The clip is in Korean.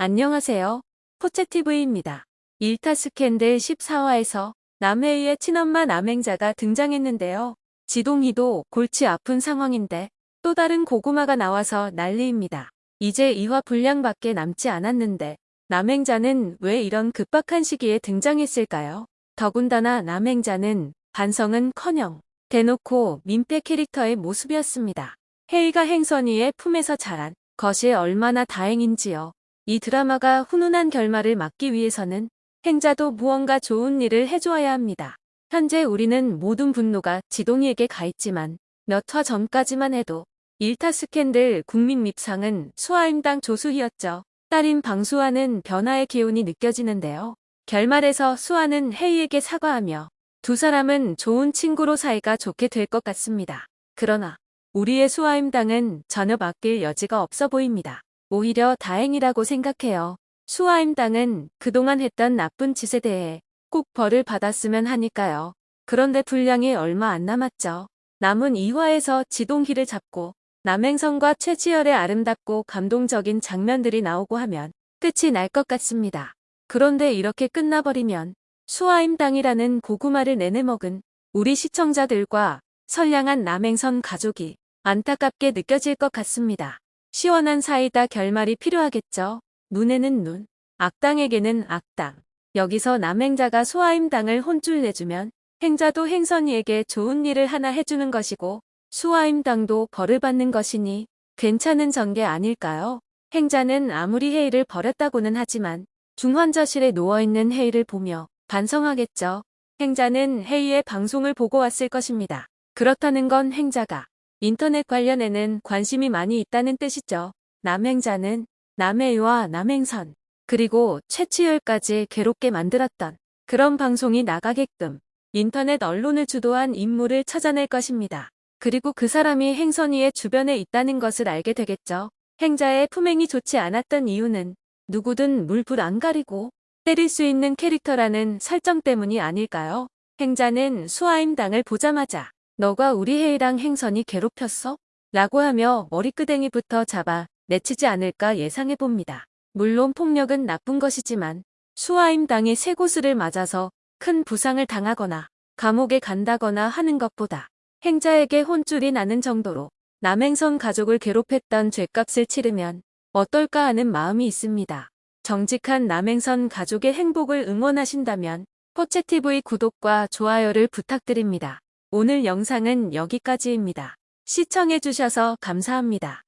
안녕하세요. 포채TV입니다. 일타 스캔들 14화에서 남해의 친엄마 남행자가 등장했는데요. 지동희도 골치 아픈 상황인데 또 다른 고구마가 나와서 난리입니다. 이제 2화 분량밖에 남지 않았는데 남행자는 왜 이런 급박한 시기에 등장했을까요? 더군다나 남행자는 반성은커녕 대놓고 민폐 캐릭터의 모습이었습니다. 헤이가 행선이의 품에서 자란 것이 얼마나 다행인지요. 이 드라마가 훈훈한 결말을 막기 위해서는 행자도 무언가 좋은 일을 해주어야 합니다. 현재 우리는 모든 분노가 지동이에게 가 있지만 몇 화 전까지만 해도 일타 스캔들 국민 밉상은 수아임당 조수희였죠. 딸인 방수아는 변화의 기운이 느껴지는데요. 결말에서 수아는 헤이에게 사과하며 두 사람은 좋은 친구로 사이가 좋게 될 것 같습니다. 그러나 우리의 수아임당은 전혀 바뀔 여지가 없어 보입니다. 오히려 다행이라고 생각해요. 수아임당은 그동안 했던 나쁜 짓에 대해 꼭 벌을 받았으면 하니까요. 그런데 분량이 얼마 안 남았죠. 남은 2화에서 지동희를 잡고 남행성과 최지열의 아름답고 감동적인 장면들이 나오고 하면 끝이 날 것 같습니다. 그런데 이렇게 끝나버리면 수아임당이라는 고구마를 내내 먹은 우리 시청자들과 선량한 남행선 가족이 안타깝게 느껴질 것 같습니다. 시원한 사이다 결말이 필요하겠죠. 눈에는 눈, 악당에게는 악당. 여기서 남행자가 수아임당을 혼쭐 내주면 행자도 행선이에게 좋은 일을 하나 해주는 것이고 수아임당도 벌을 받는 것이니 괜찮은 전개 아닐까요? 행자는 아무리 헤이를 버렸다고는 하지만 중환자실에 누워있는 헤이를 보며 반성하겠죠. 행자는 헤이의 방송을 보고 왔을 것입니다. 그렇다는 건 행자가 인터넷 관련에는 관심이 많이 있다는 뜻이죠. 남행자는 남해와 남행선 그리고 최치열까지 괴롭게 만들었던 그런 방송이 나가게끔 인터넷 언론을 주도한 인물을 찾아낼 것입니다. 그리고 그 사람이 행선이의 주변에 있다는 것을 알게 되겠죠. 행자의 품행이 좋지 않았던 이유는 누구든 물불 안 가리고 때릴 수 있는 캐릭터라는 설정 때문이 아닐까요? 행자는 수아임당을 보자마자 너가 우리 해이랑 행선이 괴롭혔어? 라고 하며 머리끄댕이부터 잡아 내치지 않을까 예상해봅니다. 물론 폭력은 나쁜 것이지만 수아임당이 세 곳을 맞아서 큰 부상을 당하거나 감옥에 간다거나 하는 것보다 행자에게 혼쭐이 나는 정도로 남행선 가족을 괴롭혔던 죄값을 치르면 어떨까 하는 마음이 있습니다. 정직한 남행선 가족의 행복을 응원하신다면 포채TV 구독과 좋아요를 부탁드립니다. 오늘 영상은 여기까지입니다. 시청해주셔서 감사합니다.